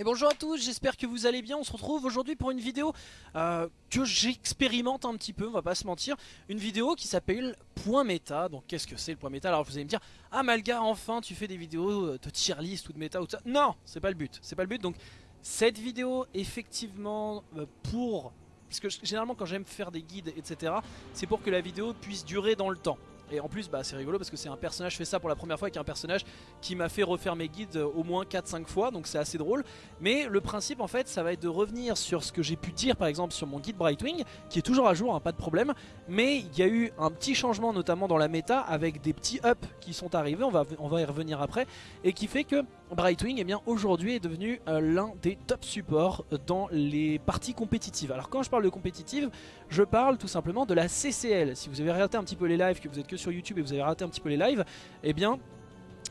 Et bonjour à tous, j'espère que vous allez bien, on se retrouve aujourd'hui pour une vidéo euh, que j'expérimente un petit peu, on va pas se mentir. Une vidéo qui s'appelle Point Méta, donc qu'est-ce que c'est le point méta? Alors vous allez me dire, ah Malga enfin tu fais des vidéos de tier list ou de méta ou tout ça Non, c'est pas le but, c'est pas le but, donc cette vidéo effectivement euh, pour... Parce que généralement quand j'aime faire des guides etc, c'est pour que la vidéo puisse durer dans le temps et en plus bah, c'est rigolo parce que c'est un personnage, je fais ça pour la première fois avec un personnage qui m'a fait refaire mes guides euh, au moins 4-5 fois donc c'est assez drôle. Mais le principe en fait ça va être de revenir sur ce que j'ai pu dire par exemple sur mon guide Brightwing Qui est toujours à jour, hein, pas de problème. Mais il y a eu un petit changement notamment dans la méta avec des petits ups qui sont arrivés. On va, on va y revenir après. Et qui fait que Brightwing eh bien aujourd'hui est devenu euh, l'un des top supports dans les parties compétitives. Alors quand je parle de compétitive je parle tout simplement de la CCL Si vous avez regardé un petit peu les lives que vous êtes que sur YouTube et vous avez raté un petit peu les lives, eh bien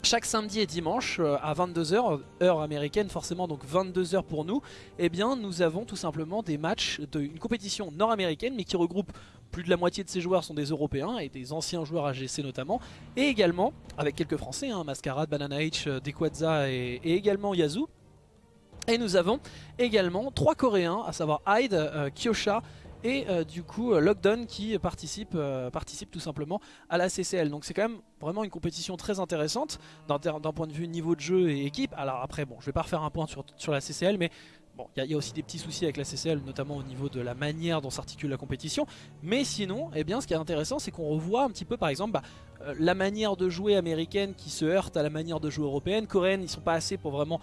chaque samedi et dimanche euh, à 22h, heure américaine forcément, donc 22h pour nous, eh bien nous avons tout simplement des matchs d'une compétition nord-américaine mais qui regroupe plus de la moitié de ces joueurs sont des Européens et des anciens joueurs AGC notamment, et également avec quelques Français, hein, Mascarade, Banana H, euh, Dekwadza et, également Yazoo. Et nous avons également trois Coréens, à savoir Hyde, euh, Kyosha et euh, du coup euh, Lockdown qui participe, euh, participe tout simplement à la CCL. Donc c'est quand même vraiment une compétition très intéressante d'un point de vue niveau de jeu et équipe. Alors après bon je vais pas refaire un point sur, sur la CCL mais bon il y, a aussi des petits soucis avec la CCL notamment au niveau de la manière dont s'articule la compétition. Mais sinon eh bien ce qui est intéressant c'est qu'on revoit un petit peu par exemple bah, la manière de jouer américaine qui se heurte à la manière de jouer européenne. Coréenne ils sont pas assez pour vraiment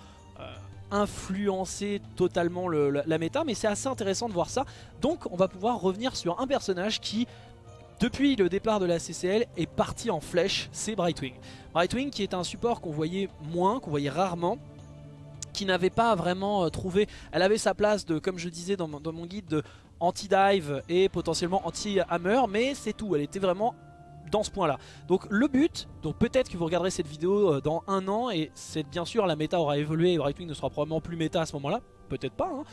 influencer totalement la, méta, mais c'est assez intéressant de voir ça. Donc on va pouvoir revenir sur un personnage qui, depuis le départ de la CCL, est parti en flèche, c'est Brightwing. Brightwing qui est un support qu'on voyait moins, qu'on voyait rarement, qui n'avait pas vraiment euh, trouvé, elle avait sa place de, comme je disais dans dans mon guide, de anti-dive et potentiellement anti-hammer, mais c'est tout, elle était vraiment dans ce point là donc le but donc peut-être que vous regarderez cette vidéo euh, dans un an et c'est bien sûr la méta aura évolué et Brightwing ne sera probablement plus méta à ce moment là peut-être pas hein.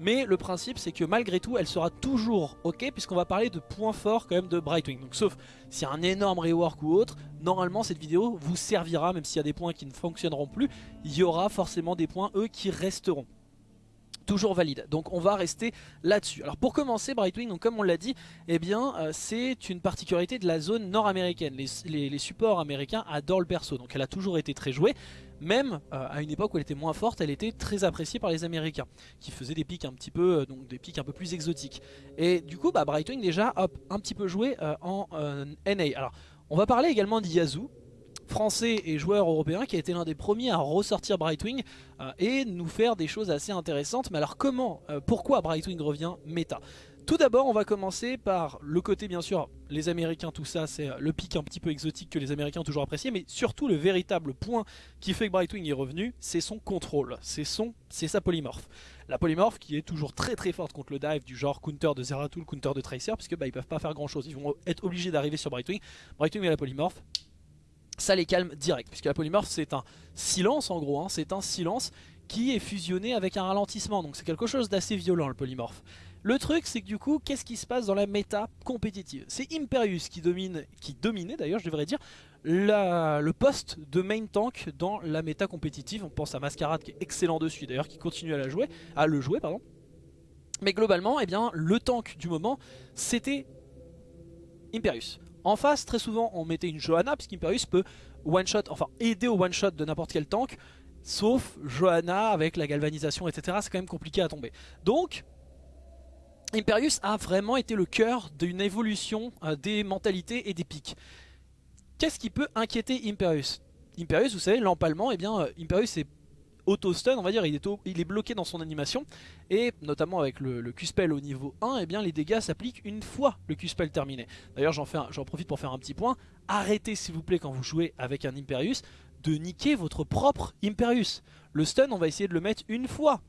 mais le principe c'est que malgré tout elle sera toujours ok puisqu'on va parler de points forts quand même de Brightwing. Donc sauf s'il y a un énorme rework ou autre normalement cette vidéo vous servira même s'il y a des points qui ne fonctionneront plus il y aura forcément des points eux qui resteront toujours valide. Donc on va rester là-dessus. Alors pour commencer, Brightwing, comme on l'a dit, eh euh, c'est une particularité de la zone nord-américaine. Les, supports américains adorent le perso, donc elle a toujours été très jouée. Même euh, à une époque où elle était moins forte, elle était très appréciée par les Américains, qui faisaient des pics un petit peu, euh, donc des pics un peu plus exotiques. Et du coup, bah, Brightwing déjà, hop, un petit peu joué en NA. Alors, on va parler également d'Yazu, français et joueur européen qui a été l'un des premiers à ressortir Brightwing euh, et nous faire des choses assez intéressantes. Mais alors comment, euh, pourquoi Brightwing revient méta? Tout d'abord on va commencer par le côté bien sûr les américains tout ça c'est le pic un petit peu exotique que les américains ont toujours apprécié mais surtout le véritable point qui fait que Brightwing est revenu c'est son contrôle, c'est sa polymorphe. La polymorphe qui est toujours très très forte contre le dive du genre counter de Zeratul, counter de Tracer puisque bah, ils peuvent pas faire grand chose, ils vont être obligés d'arriver sur Brightwing. Brightwing et la polymorphe ça les calme direct. Puisque la polymorphe c'est un silence en gros, hein. c'est un silence qui est fusionné avec un ralentissement. Donc c'est quelque chose d'assez violent le polymorphe. Le truc c'est que du coup, qu'est-ce qui se passe dans la méta compétitive? C'est Imperius qui domine, qui dominait d'ailleurs je devrais dire, le poste de main tank dans la méta compétitive. On pense à Mascarade qui est excellent dessus d'ailleurs, qui continue à, la jouer, à le jouer. pardon. Mais globalement, eh bien, le tank du moment, c'était Imperius. En face, très souvent, on mettait une Johanna, puisqu'Imperius peut one-shot, enfin aider au one-shot de n'importe quel tank, sauf Johanna avec la galvanisation, etc. C'est quand même compliqué à tomber. Donc, Imperius a vraiment été le cœur d'une évolution euh, des mentalités et des pics. Qu'est-ce qui peut inquiéter Imperius? Imperius, vous savez, l'empalement, eh bien, euh, Imperius est auto-stun, on va dire, il est, bloqué dans son animation. Et notamment avec le, Q-Spell au niveau 1, et eh bien, les dégâts s'appliquent une fois le Q-Spell terminé. D'ailleurs, j'en profite pour faire un petit point. Arrêtez, s'il vous plaît, quand vous jouez avec un Imperius, de niquer votre propre Imperius. Le stun, on va essayer de le mettre une fois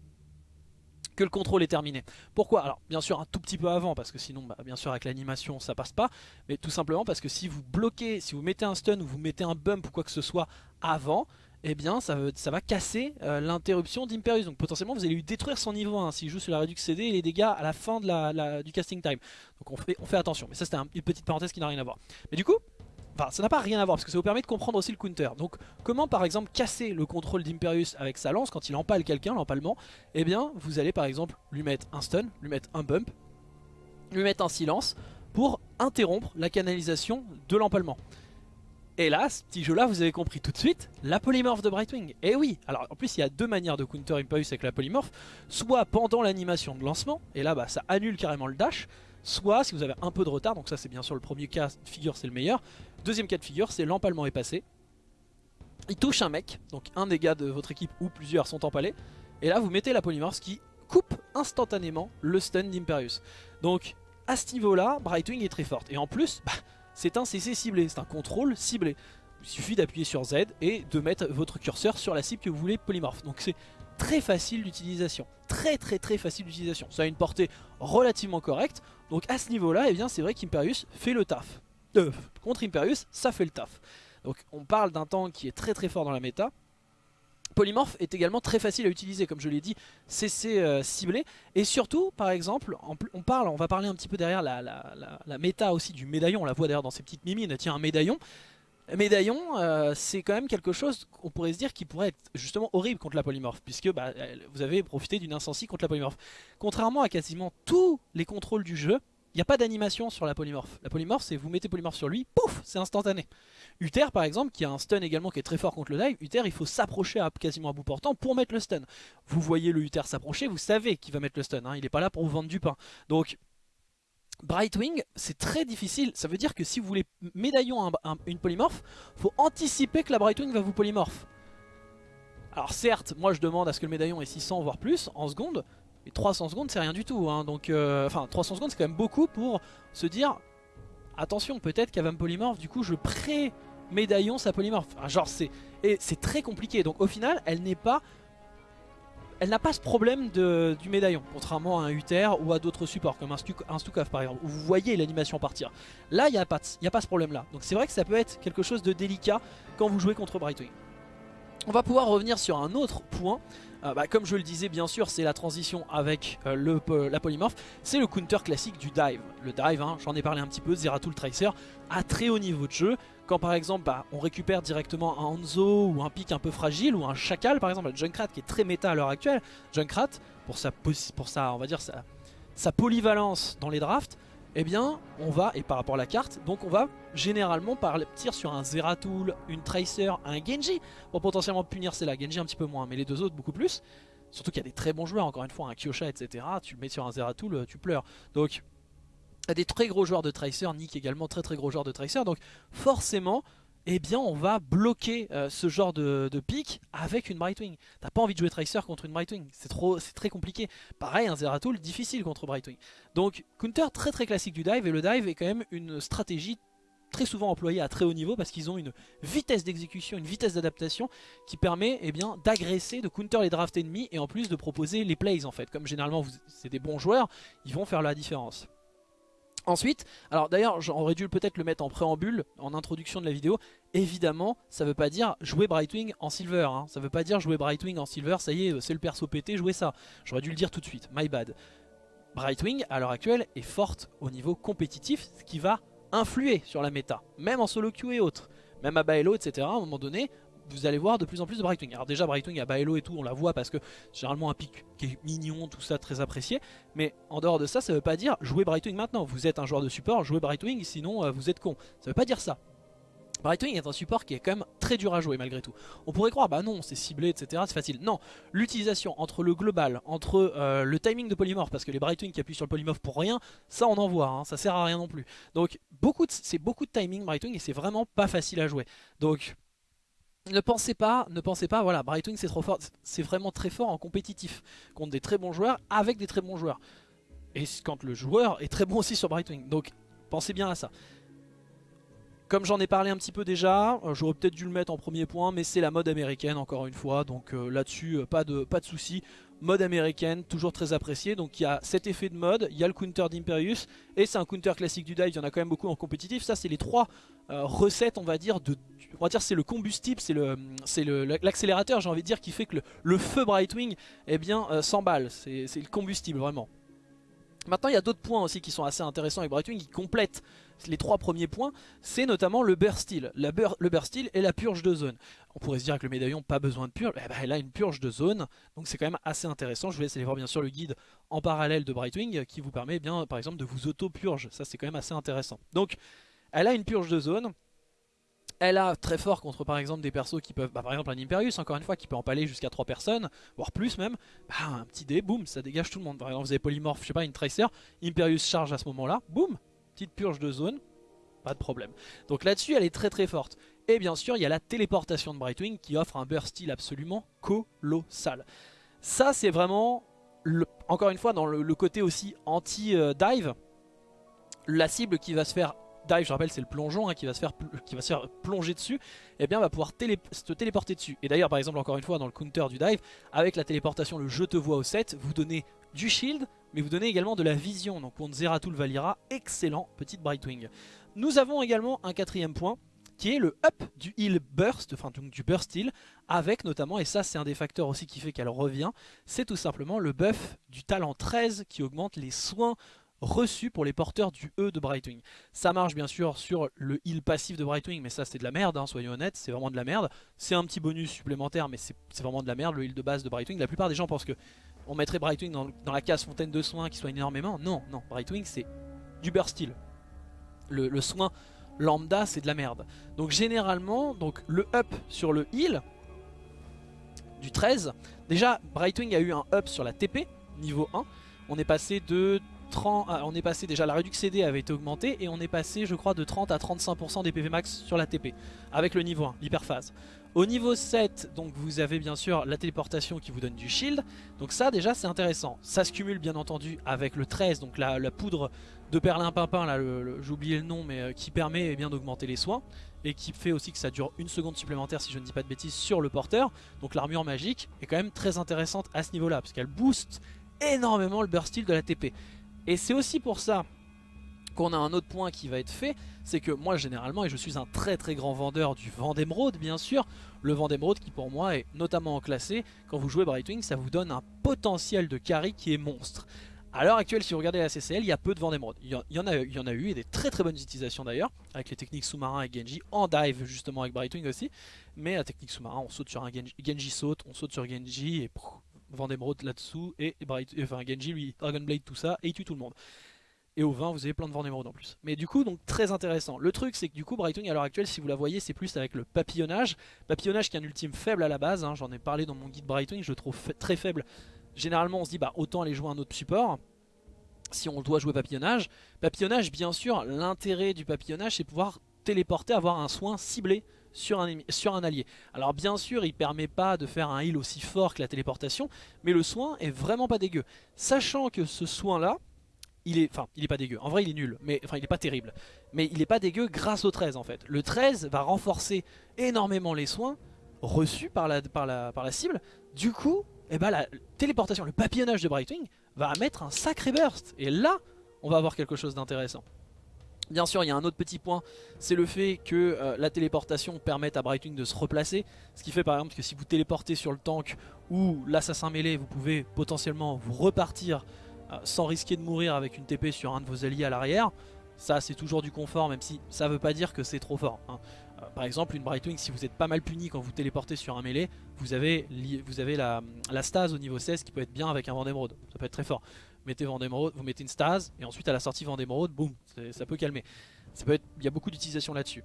que le contrôle est terminé. Pourquoi? Alors bien sûr un tout petit peu avant parce que sinon bah, bien sûr avec l'animation ça passe pas mais tout simplement parce que si vous bloquez, si vous mettez un stun ou vous mettez un bump ou quoi que ce soit avant eh bien ça, va casser euh, l'interruption d'Imperius. Donc potentiellement vous allez lui détruire son niveau 1 s'il joue sur la Redux CD et les dégâts à la fin du casting time. Donc on fait, on fait attention. Mais ça c'était une petite parenthèse qui n'a rien à voir. Mais du coup, Enfin, ça n'a pas rien à voir parce que ça vous permet de comprendre aussi le counter. Donc, comment par exemple casser le contrôle d'Imperius avec sa lance quand il empale quelqu'un, l'empalement? Eh bien, vous allez par exemple lui mettre un stun, lui mettre un bump, lui mettre un silence pour interrompre la canalisation de l'empalement. Et là, ce petit jeu là, vous avez compris tout de suite, la polymorphe de Brightwing. Et oui, alors en plus il y a deux manières de counter Imperius avec la polymorphe, soit pendant l'animation de lancement, et là bah, ça annule carrément le dash, soit si vous avez un peu de retard, donc ça c'est bien sûr le premier cas de figure, c'est le meilleur. Deuxième cas de figure, c'est l'empalement est passé. Il touche un mec, donc un des gars de votre équipe ou plusieurs sont empalés, et là vous mettez la polymorphe qui coupe instantanément le stun d'Imperius. Donc à ce niveau-là, Brightwing est très forte. Et en plus, bah, c'est un CC ciblé, c'est un contrôle ciblé. Il suffit d'appuyer sur Z et de mettre votre curseur sur la cible que vous voulez polymorphe. Donc c'est très facile d'utilisation. Très très très facile d'utilisation. Ça a une portée relativement correcte. Donc à ce niveau-là, eh c'est vrai qu'Imperius fait le taf. Euh, contre Imperius, ça fait le taf. Donc on parle d'un tank qui est très très fort dans la méta. Polymorph est également très facile à utiliser, comme je l'ai dit, CC euh, ciblé. Et surtout, par exemple, on, va parler un petit peu derrière la, la, méta aussi du médaillon. On la voit d'ailleurs dans ces petites mimines, tiens un médaillon. Médaillon, euh, c'est quand même quelque chose qu'on pourrait se dire qui pourrait être justement horrible contre la polymorphe, puisque bah, vous avez profité d'une incensie contre la polymorphe. Contrairement à quasiment tous les contrôles du jeu, il n'y a pas d'animation sur la polymorphe. La polymorphe, c'est vous mettez polymorphe sur lui, pouf, c'est instantané. Uther, par exemple, qui a un stun également qui est très fort contre le dive, Uther, il faut s'approcher à quasiment à bout portant pour mettre le stun. Vous voyez le Uther s'approcher, vous savez qu'il va mettre le stun, hein. il n'est pas là pour vous vendre du pain. Donc, Brightwing, c'est très difficile. Ça veut dire que si vous voulez médaillon une polymorphe, faut anticiper que la Brightwing va vous polymorphe. Alors certes, moi je demande à ce que le médaillon ait 600 voire plus en seconde, 300 secondes c'est rien du tout hein. donc euh, enfin 300 secondes c'est quand même beaucoup pour se dire attention peut-être me polymorphe du coup je pré médaillon sa polymorphe. Genre c'est et c'est très compliqué. Donc au final elle n'est pas elle n'a pas ce problème de, du médaillon contrairement à un Uther ou à d'autres supports comme un, un Stukov par exemple où vous voyez l'animation partir. Là il n'y a, pas, a pas ce problème là donc c'est vrai que ça peut être quelque chose de délicat quand vous jouez contre Brightwing. On va pouvoir revenir sur un autre point euh, bah, comme je le disais bien sûr c'est la transition avec euh, la polymorphe. C'est le counter classique du dive. Le dive hein, j'en ai parlé un petit peu Zeratul Tracer à très haut niveau de jeu. Quand par exemple bah, on récupère directement un Hanzo ou un pic un peu fragile ou un Chacal par exemple le Junkrat qui est très méta à l'heure actuelle Junkrat pour pour sa, on va dire sa polyvalence dans les drafts eh bien on va, et par rapport à la carte, donc on va généralement partir sur un Zeratul, une Tracer, un Genji, pour potentiellement punir c'est là, Genji un petit peu moins, mais les deux autres beaucoup plus. Surtout qu'il y a des très bons joueurs, encore une fois, un Kyosha, etc. Tu le mets sur un Zeratul, tu pleures. Donc, il y a des très gros joueurs de Tracer, Nick également très très gros joueur de Tracer, donc forcément, eh bien on va bloquer euh, ce genre de, pick avec une Brightwing. T'as pas envie de jouer Tracer contre une Brightwing, c'est trop, c'est très compliqué. Pareil, un Zeratul difficile contre Brightwing. Donc counter très très classique du dive, et le dive est quand même une stratégie très souvent employée à très haut niveau parce qu'ils ont une vitesse d'exécution, une vitesse d'adaptation qui permet eh bien d'agresser, de counter les drafts ennemis et en plus de proposer les plays en fait. Comme généralement c'est des bons joueurs, ils vont faire la différence. Ensuite, alors d'ailleurs j'aurais dû peut-être le mettre en préambule, en introduction de la vidéo, évidemment ça veut pas dire jouer Brightwing en silver, hein. ça veut pas dire jouer Brightwing en silver, ça y est c'est le perso pété, jouer ça, j'aurais dû le dire tout de suite, my bad. Brightwing à l'heure actuelle est forte au niveau compétitif, ce qui va influer sur la méta, même en solo queue et autres, même à Baello etc, à un moment donné, vous allez voir de plus en plus de Brightwing. Alors déjà Brightwing à Baello et tout, on la voit parce que généralement un pic qui est mignon, tout ça très apprécié. Mais en dehors de ça, ça veut pas dire jouer Brightwing maintenant. Vous êtes un joueur de support, jouez Brightwing, sinon euh, vous êtes con. Ça veut pas dire ça. Brightwing est un support qui est quand même très dur à jouer malgré tout. On pourrait croire, bah non, c'est ciblé, etc. C'est facile. Non, l'utilisation entre le global, entre euh, le timing de polymorph, parce que les Brightwing qui appuient sur le polymorph pour rien, ça on en voit, hein, ça sert à rien non plus. Donc c'est beaucoup de timing Brightwing et c'est vraiment pas facile à jouer. Donc ne pensez pas, ne pensez pas, voilà, Brightwing c'est trop fort, c'est vraiment très fort en compétitif, contre des très bons joueurs, avec des très bons joueurs. Et quand le joueur est très bon aussi sur Brightwing, donc pensez bien à ça. Comme j'en ai parlé un petit peu déjà, euh, j'aurais peut-être dû le mettre en premier point, mais c'est la mode américaine encore une fois, donc euh, là-dessus euh, pas de, soucis. Mode américaine, toujours très apprécié, donc il y a cet effet de mode, il y a le counter d'Imperius, et c'est un counter classique du dive, il y en a quand même beaucoup en compétitif, ça c'est les trois recettes on va dire, de, on va dire c'est le combustible, c'est l'accélérateur j'ai envie de dire qui fait que le, feu Brightwing eh bien s'emballe, c'est le combustible vraiment. Maintenant il y a d'autres points aussi qui sont assez intéressants avec Brightwing. Qui complètent les trois premiers points, c'est notamment le burst le burst et la purge de zone. On pourrait se dire que le médaillon pas besoin de purge, eh ben, elle a une purge de zone, donc c'est quand même assez intéressant. Je vous laisse aller voir bien sûr le guide en parallèle de Brightwing qui vous permet eh bien par exemple de vous auto-purge, ça c'est quand même assez intéressant. Donc elle a une purge de zone, elle a très fort contre par exemple des persos qui peuvent, bah, par exemple un Imperius encore une fois qui peut empaler jusqu'à 3 personnes, voire plus même, bah, un petit dé, boum, ça dégage tout le monde. Par exemple vous avez Polymorph, je sais pas, une Tracer, Imperius charge à ce moment là, boum, petite purge de zone, pas de problème. Donc là-dessus elle est très très forte. Et bien sûr il y a la téléportation de Brightwing qui offre un burst steel absolument colossal. Ça c'est vraiment, encore une fois dans le côté aussi anti-dive, la cible qui va se faire dive, je rappelle c'est le plongeon hein, qui, va se faire, qui va se faire plonger dessus, et eh bien va pouvoir téléporter dessus. Et d'ailleurs par exemple encore une fois dans le counter du dive, avec la téléportation le je te vois au 7, vous donnez du shield, mais vous donnez également de la vision. Donc contre Zeratul Valira, excellent petite Brightwing. Nous avons également un quatrième point, qui est le up du heal burst, enfin donc du burst heal, avec notamment, et ça c'est un des facteurs aussi qui fait qu'elle revient, c'est tout simplement le buff du talent 13 qui augmente les soins reçu pour les porteurs du E de Brightwing. Ça marche bien sûr sur le heal passif de Brightwing, mais ça c'est de la merde, hein, soyons honnêtes, c'est vraiment de la merde. C'est un petit bonus supplémentaire, mais c'est vraiment de la merde, le heal de base de Brightwing. La plupart des gens pensent que on mettrait Brightwing dans, la case fontaine de soins qui soigne énormément. Non, non, Brightwing c'est du burst heal. Le, soin lambda c'est de la merde. Donc généralement, donc le up sur le heal du 13, déjà Brightwing a eu un up sur la TP, niveau 1. On est passé de ah, on est passé déjà, la réduction CD avait été augmentée et on est passé je crois de 30 à 35% des PV max sur la TP avec le niveau 1, l'hyperphase. Au niveau 7, donc vous avez bien sûr la téléportation qui vous donne du shield, donc ça déjà c'est intéressant. Ça se cumule bien entendu avec le 13, donc la, poudre de perlimpinpin, là j'ai oublié le nom, mais euh, qui permet eh bien d'augmenter les soins et qui fait aussi que ça dure une seconde supplémentaire si je ne dis pas de bêtises sur le porteur. Donc l'armure magique est quand même très intéressante à ce niveau là, parce qu'elle booste énormément le burst steel de la TP. Et c'est aussi pour ça qu'on a un autre point qui va être fait, c'est que moi généralement, et je suis un très très grand vendeur du Vendémeraude bien sûr, le Vendémeraude qui pour moi est notamment classé, quand vous jouez Brightwing ça vous donne un potentiel de carry qui est monstre. À l'heure actuelle, si vous regardez la CCL, il y a peu de Vendémeraude. Il, il, y en a, en eu, et des très très bonnes utilisations d'ailleurs, avec les techniques sous-marins et Genji, en dive justement avec Brightwing aussi. Mais la technique sous-marin, on saute sur un Genji, Genji saute, on saute sur Genji, et Vendémeraude là-dessous, et Bright, enfin Genji lui, Dragon Blade tout ça, et il tue tout le monde. Et au 20 vous avez plein de Vendémeraude en plus. Mais du coup donc très intéressant. Le truc c'est que du coup Brightwing à l'heure actuelle si vous la voyez c'est plus avec le papillonnage. Papillonnage qui est un ultime faible à la base, hein. j'en ai parlé dans mon guide Brightwing, je le trouve très faible. Généralement on se dit bah autant aller jouer un autre support si on doit jouer papillonnage. Papillonnage bien sûr l'intérêt du papillonnage c'est pouvoir téléporter, avoir un soin ciblé sur un, sur un allié. Alors bien sûr il permet pas de faire un heal aussi fort que la téléportation, mais le soin est vraiment pas dégueu. Sachant que ce soin là, il est, enfin il est pas dégueu, en vrai il est nul, mais enfin il est pas terrible. Mais il est pas dégueu grâce au 13 en fait. Le 13 va renforcer énormément les soins reçus par la, cible. Du coup, eh ben, la téléportation, le papillonnage de Brightwing va mettre un sacré burst. Et là, on va avoir quelque chose d'intéressant. Bien sûr, il y a un autre petit point, c'est le fait que euh, la téléportation permette à Brightwing de se replacer. Ce qui fait par exemple que si vous téléportez sur le tank ou l'assassin mêlé, vous pouvez potentiellement vous repartir sans risquer de mourir avec une TP sur un de vos alliés à l'arrière. Ça, c'est toujours du confort, même si ça ne veut pas dire que c'est trop fort. Hein. Euh, par exemple, une Brightwing, si vous êtes pas mal puni quand vous téléportez sur un mêlé, vous avez, la, stase au niveau 16 qui peut être bien avec un vent d'émeraude. Ça peut être très fort mettez vous mettez une stase, et ensuite à la sortie Vendémeraude, boum, ça peut calmer. Ça peut il y a beaucoup d'utilisation là-dessus.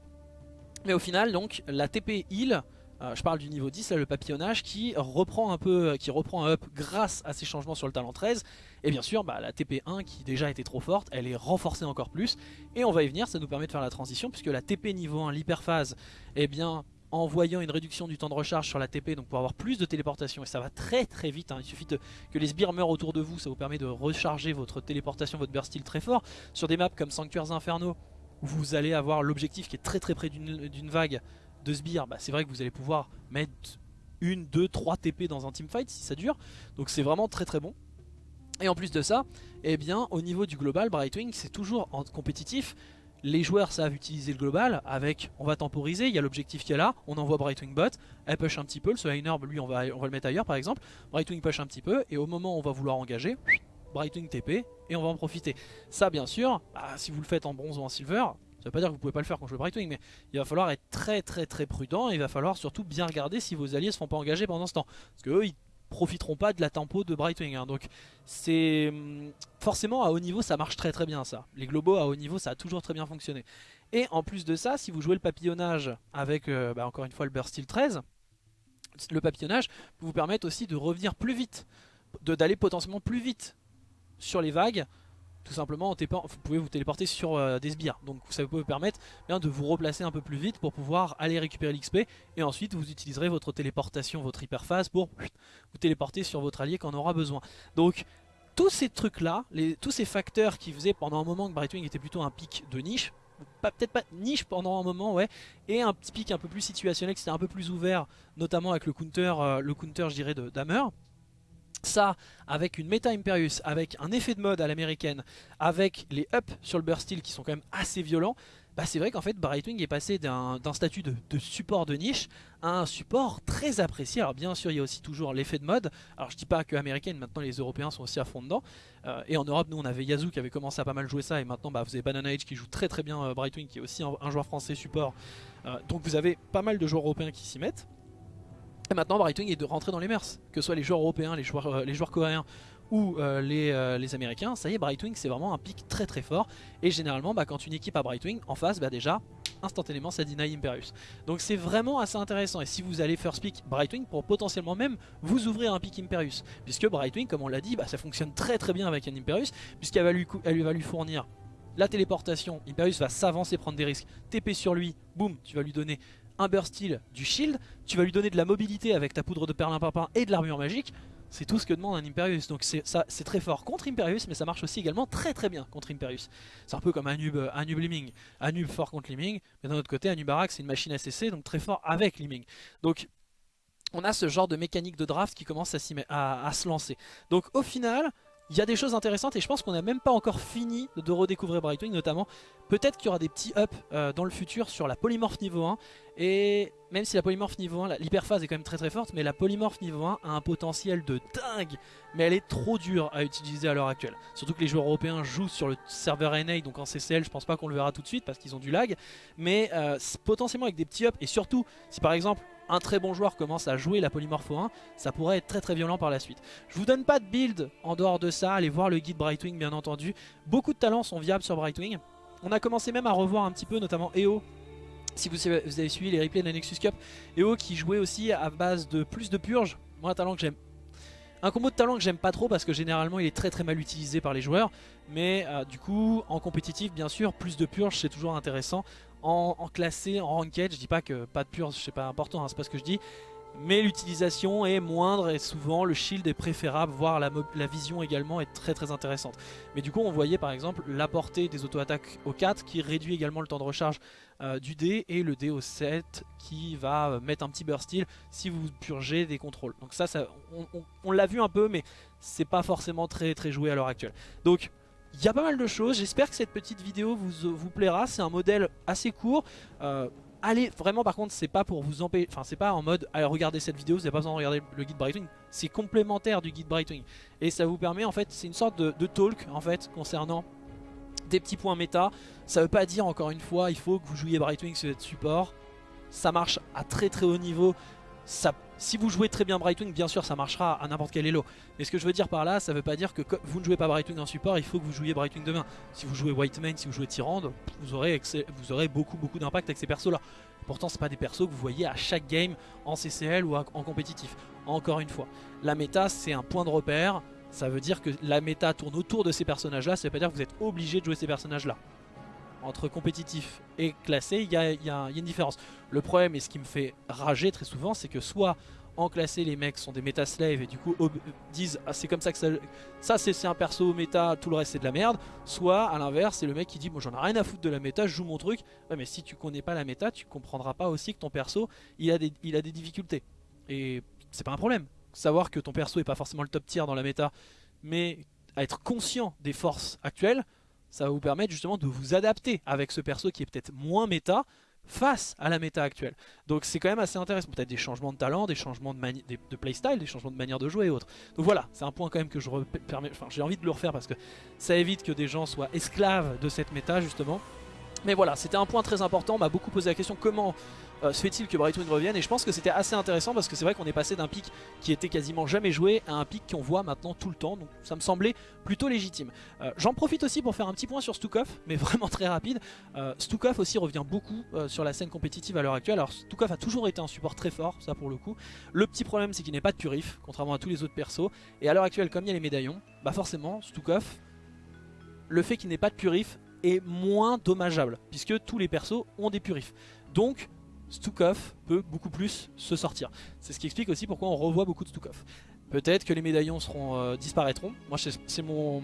Mais au final, donc, la TP heal, euh, je parle du niveau 10, là, le papillonnage, qui reprend un peu, qui reprend un up grâce à ces changements sur le talent 13. Et bien sûr, bah, la TP1, qui déjà était trop forte, elle est renforcée encore plus. Et on va y venir, ça nous permet de faire la transition, puisque la TP niveau 1, l'hyperphase, eh bien, en voyant une réduction du temps de recharge sur la TP, donc pour avoir plus de téléportation, et ça va très très vite, hein. il suffit que les sbires meurent autour de vous, ça vous permet de recharger votre téléportation, votre burst steel très fort. Sur des maps comme Sanctuaires Infernaux, vous allez avoir l'objectif qui est très très près d'une vague de sbires, bah, c'est vrai que vous allez pouvoir mettre une, deux, trois TP dans un teamfight si ça dure, donc c'est vraiment très très bon. Et en plus de ça, eh bien, au niveau du global, Brightwing, c'est toujours en compétitif les joueurs savent utiliser le global avec, on va temporiser, il y a l'objectif qui est là, on envoie Brightwing bot, elle push un petit peu, le Herb lui on va, on va le mettre ailleurs par exemple, Brightwing push un petit peu et au moment où on va vouloir engager, Brightwing TP et on va en profiter. Ça bien sûr, bah, si vous le faites en bronze ou en silver, ça veut pas dire que vous pouvez pas le faire quand je joue Brightwing, mais il va falloir être très très très prudent et il va falloir surtout bien regarder si vos alliés se font pas engager pendant ce temps. Parce qu'eux, ils profiteront pas de la tempo de Brightwing. Hein. Donc c'est hum, forcément à haut niveau ça marche très très bien ça. Les globaux à haut niveau ça a toujours très bien fonctionné. Et en plus de ça, si vous jouez le papillonnage avec euh, bah, encore une fois le Burst Steel 13, le papillonnage peut vous permettre aussi de revenir plus vite, d'aller potentiellement plus vite sur les vagues tout simplement vous pouvez vous téléporter sur euh, des sbires. Donc ça peut vous permettre bien, de vous replacer un peu plus vite pour pouvoir aller récupérer l'XP et ensuite vous utiliserez votre téléportation, votre hyperphase pour vous téléporter sur votre allié quand on aura besoin. Donc tous ces trucs là, tous ces facteurs qui faisaient pendant un moment que Brightwing était plutôt un pic de niche peut-être pas niche pendant un moment ouais et un petit pic un peu plus situationnel qui était un peu plus ouvert notamment avec le counter euh, le counter je dirais de Damer ça avec une méta Imperius, avec un effet de mode à l'américaine, avec les ups sur le burst steel qui sont quand même assez violents, bah c'est vrai qu'en fait Brightwing est passé d'un statut de, support de niche à un support très apprécié. Alors bien sûr il y a aussi toujours l'effet de mode, alors je dis pas que américaine, maintenant les européens sont aussi à fond dedans, euh, et en Europe nous on avait Yazoo qui avait commencé à pas mal jouer ça, et maintenant bah, vous avez Banana Age qui joue très très bien euh, Brightwing qui est aussi un, joueur français support, euh, donc vous avez pas mal de joueurs européens qui s'y mettent. Et maintenant Brightwing est de rentrer dans les mers, que ce soit les joueurs européens, les joueurs, euh, coréens ou euh, euh, les, américains, ça y est Brightwing c'est vraiment un pic très très fort. Et généralement bah, quand une équipe a Brightwing en face bah, déjà instantanément ça deny Imperius. Donc c'est vraiment assez intéressant. Et si vous allez first pick Brightwing pour potentiellement même vous ouvrir un pick Imperius. Puisque Brightwing comme on l'a dit bah, ça fonctionne très très bien avec un Imperius. Puisqu'elle va lui fournir la téléportation, Imperius va s'avancer prendre des risques, TP sur lui, boum tu vas lui donner un burst steel, du shield, tu vas lui donner de la mobilité avec ta poudre de perlimpinpin et de l'armure magique, c'est tout ce que demande un Imperius. Donc c'est très fort contre Imperius, mais ça marche aussi également très très bien contre Imperius. C'est un peu comme Anub, euh, Anub Liming. Anub fort contre Liming, mais d'un autre côté, Anubarak c'est une machine ACC, donc très fort avec Liming. Donc on a ce genre de mécanique de draft qui commence à, à se lancer. Donc au final, il y a des choses intéressantes et je pense qu'on n'a même pas encore fini de redécouvrir Brightwing notamment. Peut-être qu'il y aura des petits ups euh, dans le futur sur la polymorphe niveau 1 et même si la polymorphe niveau 1, l'hyperphase est quand même très très forte mais la polymorphe niveau 1 a un potentiel de dingue mais elle est trop dure à utiliser à l'heure actuelle. Surtout que les joueurs européens jouent sur le serveur NA donc en CCL je pense pas qu'on le verra tout de suite parce qu'ils ont du lag mais euh, potentiellement avec des petits ups et surtout si par exemple un très bon joueur commence à jouer la polymorpho 1, ça pourrait être très très violent par la suite. Je vous donne pas de build en dehors de ça, allez voir le guide Brightwing bien entendu. Beaucoup de talents sont viables sur Brightwing. On a commencé même à revoir un petit peu notamment EO. Si vous, avez suivi les replays de la Nexus Cup, EO qui jouait aussi à base de plus de purge. Moi un talent que j'aime un combo de talent que j'aime pas trop parce que généralement il est très très mal utilisé par les joueurs. Mais euh, du coup, en compétitif, bien sûr, plus de purge c'est toujours intéressant en, classé, en ranked, je dis pas que pas de pure, c'est pas important, hein, c'est pas ce que je dis, mais l'utilisation est moindre et souvent le shield est préférable, voire la, vision également est très très intéressante. Mais du coup on voyait par exemple la portée des auto-attaques au 4 qui réduit également le temps de recharge euh, du dé et le dé au 7 qui va euh, mettre un petit burst steel si vous purgez des contrôles. Donc ça, ça on l'a vu un peu mais c'est pas forcément très très joué à l'heure actuelle. Donc il y a pas mal de choses, j'espère que cette petite vidéo vous, vous plaira, c'est un modèle assez court. Euh, allez, vraiment par contre c'est pas pour vous empêcher, enfin c'est pas en mode allez regarder cette vidéo, vous n'avez pas besoin de regarder le guide Brightwing, c'est complémentaire du guide Brightwing. Et ça vous permet en fait, c'est une sorte de, de, talk en fait concernant des petits points méta. Ça veut pas dire encore une fois il faut que vous jouiez Brightwing sur votre support, ça marche à très très haut niveau, si vous jouez très bien Brightwing, bien sûr ça marchera à n'importe quel elo. Mais ce que je veux dire par là, ça veut pas dire que vous ne jouez pas Brightwing en support, il faut que vous jouiez Brightwing demain. Si vous jouez White Main, si vous jouez Tyrande, vous aurez, beaucoup beaucoup d'impact avec ces persos là. Pourtant c'est pas des persos que vous voyez à chaque game en CCL ou en compétitif. Encore une fois, la méta c'est un point de repère, ça veut dire que la méta tourne autour de ces personnages là, ça veut pas dire que vous êtes obligé de jouer ces personnages là entre compétitif et classé, il y, a, une différence. Le problème, et ce qui me fait rager très souvent, c'est que soit en classé, les mecs sont des méta slaves et du coup disent ah, c'est comme ça que ça, c'est un perso méta, tout le reste c'est de la merde. Soit à l'inverse, c'est le mec qui dit bon j'en ai rien à foutre de la méta, je joue mon truc. Mais si tu connais pas la méta, tu comprendras pas aussi que ton perso il a des, il a des difficultés. Et c'est pas un problème. Savoir que ton perso est pas forcément le top tier dans la méta, mais à être conscient des forces actuelles, ça va vous permettre justement de vous adapter avec ce perso qui est peut-être moins méta, face à la méta actuelle. Donc c'est quand même assez intéressant. Peut-être des changements de talent, des changements de, playstyle, des changements de manière de jouer et autres. Donc voilà, c'est un point quand même que j'ai envie de le refaire parce que ça évite que des gens soient esclaves de cette méta justement. Mais voilà, c'était un point très important. On m'a beaucoup posé la question comment euh, se fait-il que Brightwing revienne Et je pense que c'était assez intéressant parce que c'est vrai qu'on est passé d'un pic qui était quasiment jamais joué à un pic qu'on voit maintenant tout le temps. Donc ça me semblait plutôt légitime. Euh, j'en profite aussi pour faire un petit point sur Stukov, mais vraiment très rapide. Euh, Stukov aussi revient beaucoup sur la scène compétitive à l'heure actuelle. Alors Stukov a toujours été un support très fort, ça pour le coup. Le petit problème c'est qu'il n'est pas de purif, contrairement à tous les autres persos. Et à l'heure actuelle, comme il y a les médaillons, bah forcément Stukov, le fait qu'il n'ait pas de purif est moins dommageable, puisque tous les persos ont des purifs. Donc Stukov peut beaucoup plus se sortir. C'est ce qui explique aussi pourquoi on revoit beaucoup de Stukov. Peut-être que les médaillons euh, disparaîtront. Moi, c'est mon,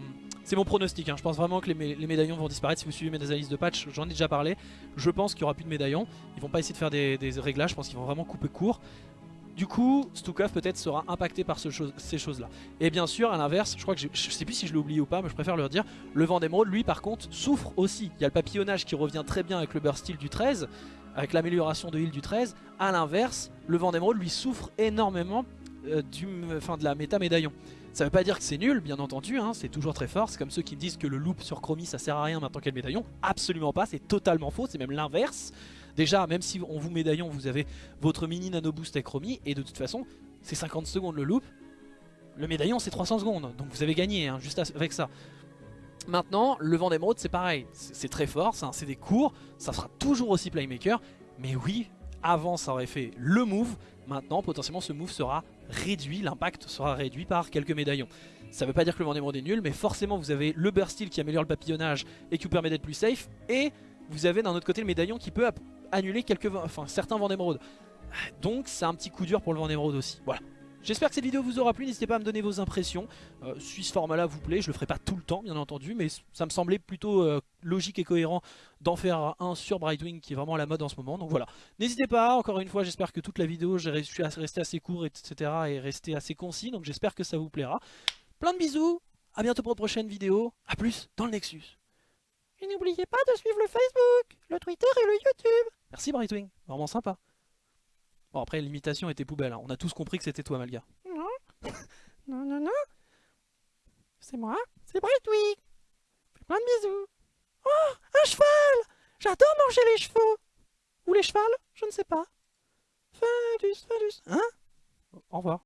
pronostic. Hein. Je pense vraiment que les, médaillons vont disparaître. Si vous suivez mes analyses de patch, j'en ai déjà parlé. Je pense qu'il n'y aura plus de médaillons. Ils vont pas essayer de faire des, réglages. Je pense qu'ils vont vraiment couper court. Du coup, Stukov peut-être sera impacté par ce ces choses-là. Et bien sûr, à l'inverse, je crois que sais plus si je l'ai oublié ou pas, mais je préfère le dire, le vent d'émeraude, lui par contre, souffre aussi. Il y a le papillonnage qui revient très bien avec le burst steel du 13, avec l'amélioration de heal du 13. A l'inverse, le vent d'émeraude lui souffre énormément euh, fin, de la méta médaillon. Ça veut pas dire que c'est nul, bien entendu, hein, c'est toujours très fort. C'est comme ceux qui me disent que le loop sur Chromie ça sert à rien maintenant qu'il y a le médaillon. Absolument pas, c'est totalement faux, c'est même l'inverse. Déjà, même si on vous médaillon, vous avez votre mini nano boost avec Chromie, et de toute façon, c'est 50 secondes le loop. Le médaillon c'est 300 secondes, donc vous avez gagné hein, juste avec ça. Maintenant, le vent d'émeraude, c'est pareil. C'est très fort, c'est des cours, ça sera toujours aussi playmaker. Mais oui, avant, ça aurait fait le move. Maintenant, potentiellement, ce move sera réduit, l'impact sera réduit par quelques médaillons. Ça veut pas dire que le vent d'émeraude est nul, mais forcément, vous avez le burst qui améliore le papillonnage et qui vous permet d'être plus safe. Et vous avez d'un autre côté le médaillon qui peut annuler quelques, enfin, certains vents d'émeraude. Donc, c'est un petit coup dur pour le vent d'émeraude aussi. Voilà. J'espère que cette vidéo vous aura plu, n'hésitez pas à me donner vos impressions. Euh, si ce format là vous plaît, je le ferai pas tout le temps bien entendu, mais ça me semblait plutôt euh, logique et cohérent d'en faire un sur Brightwing qui est vraiment à la mode en ce moment. Donc voilà, n'hésitez pas, encore une fois j'espère que toute la vidéo j'ai réussi à rester assez court etc. et rester assez concis, donc j'espère que ça vous plaira. Plein de bisous, à bientôt pour une prochaine vidéo, à plus dans le Nexus. Et n'oubliez pas de suivre le Facebook, le Twitter et le YouTube. Merci Brightwing, vraiment sympa. Bon, après, l'imitation était poubelle. Hein. On a tous compris que c'était toi, Malga. Non. non, non, non. C'est moi. C'est Brightwing. Fais plein de bisous. Oh, un cheval J'adore manger les chevaux. Ou les chevals Je ne sais pas. Fadus, Fadus. Hein? Au revoir.